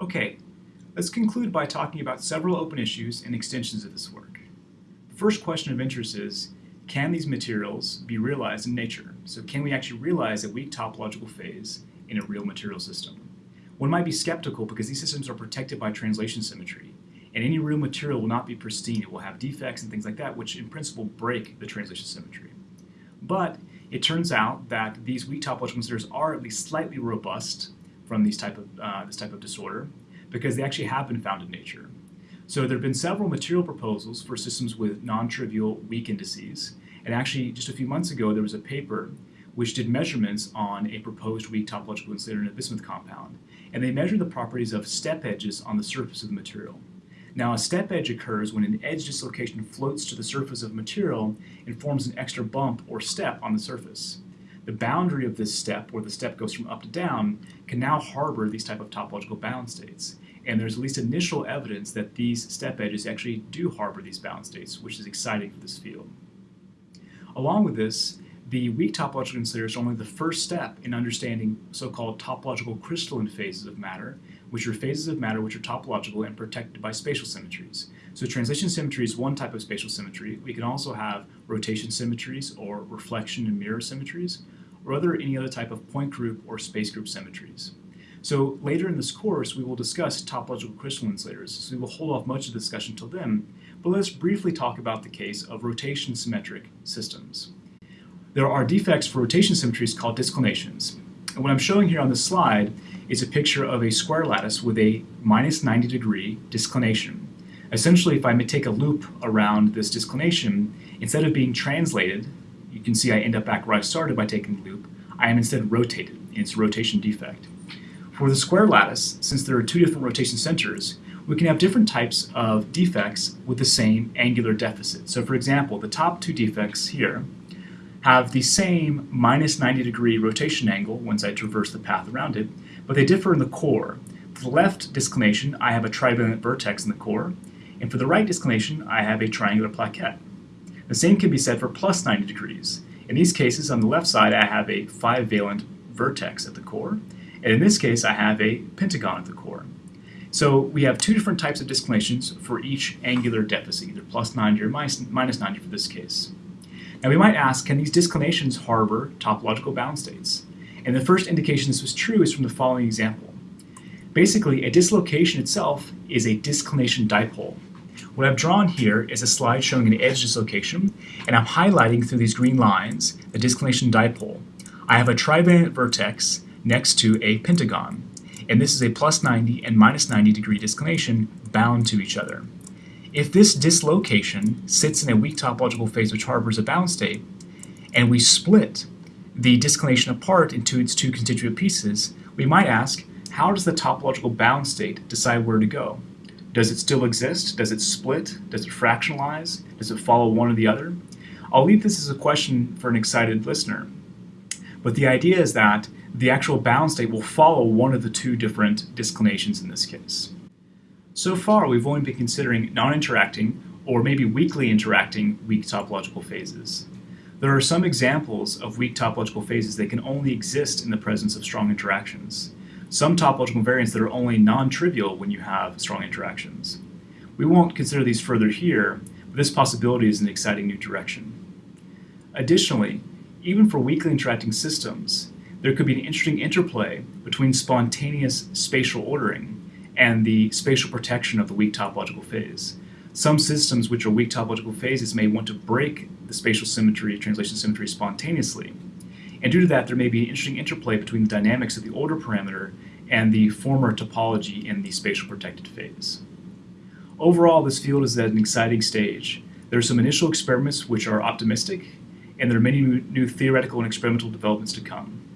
Okay, let's conclude by talking about several open issues and extensions of this work. The first question of interest is, can these materials be realized in nature? So can we actually realize a weak topological phase in a real material system? One might be skeptical because these systems are protected by translation symmetry, and any real material will not be pristine. It will have defects and things like that, which in principle break the translation symmetry. But it turns out that these weak topological considerers are at least slightly robust from these type of, uh, this type of disorder because they actually have been found in nature. So there have been several material proposals for systems with non-trivial weak indices. And actually, just a few months ago, there was a paper which did measurements on a proposed weak topological insulator in a bismuth compound. And they measured the properties of step edges on the surface of the material. Now, a step edge occurs when an edge dislocation floats to the surface of material and forms an extra bump or step on the surface the boundary of this step, where the step goes from up to down, can now harbor these type of topological bound states. And there's at least initial evidence that these step edges actually do harbor these bound states, which is exciting for this field. Along with this, the weak topological insulators are only the first step in understanding so-called topological crystalline phases of matter, which are phases of matter which are topological and protected by spatial symmetries. So translation symmetry is one type of spatial symmetry. We can also have rotation symmetries or reflection and mirror symmetries, or other any other type of point group or space group symmetries. So later in this course, we will discuss topological crystalline insulators, so we will hold off much of the discussion till then, but let's briefly talk about the case of rotation symmetric systems. There are defects for rotation symmetries called disclinations. And what I'm showing here on this slide is a picture of a square lattice with a minus 90 degree disclination. Essentially, if I take a loop around this disclination, instead of being translated you can see I end up back where I started by taking the loop. I am instead rotated its rotation defect. For the square lattice, since there are two different rotation centers, we can have different types of defects with the same angular deficit. So for example, the top two defects here have the same minus 90 degree rotation angle once I traverse the path around it, but they differ in the core. For the left disclination, I have a trivalent vertex in the core, and for the right disclination, I have a triangular plaquette. The same can be said for plus 90 degrees. In these cases, on the left side, I have a 5-valent vertex at the core, and in this case, I have a pentagon at the core. So we have two different types of disclinations for each angular deficit, either plus 90 or minus 90 for this case. Now we might ask, can these disclinations harbor topological bound states? And the first indication this was true is from the following example. Basically, a dislocation itself is a disclination dipole. What I've drawn here is a slide showing an edge dislocation, and I'm highlighting through these green lines the disclination dipole. I have a trivalent vertex next to a pentagon, and this is a plus 90 and minus 90 degree disclination bound to each other. If this dislocation sits in a weak topological phase which harbors a bound state, and we split the disclination apart into its two constituent pieces, we might ask, how does the topological bound state decide where to go? Does it still exist? Does it split? Does it fractionalize? Does it follow one or the other? I'll leave this as a question for an excited listener. But the idea is that the actual bound state will follow one of the two different disclinations in this case. So far, we've only been considering non-interacting or maybe weakly interacting weak topological phases. There are some examples of weak topological phases that can only exist in the presence of strong interactions some topological invariants that are only non-trivial when you have strong interactions. We won't consider these further here, but this possibility is an exciting new direction. Additionally, even for weakly interacting systems, there could be an interesting interplay between spontaneous spatial ordering and the spatial protection of the weak topological phase. Some systems which are weak topological phases may want to break the spatial symmetry, translation symmetry spontaneously, and due to that, there may be an interesting interplay between the dynamics of the order parameter and the former topology in the spatial protected phase. Overall, this field is at an exciting stage. There are some initial experiments which are optimistic, and there are many new theoretical and experimental developments to come.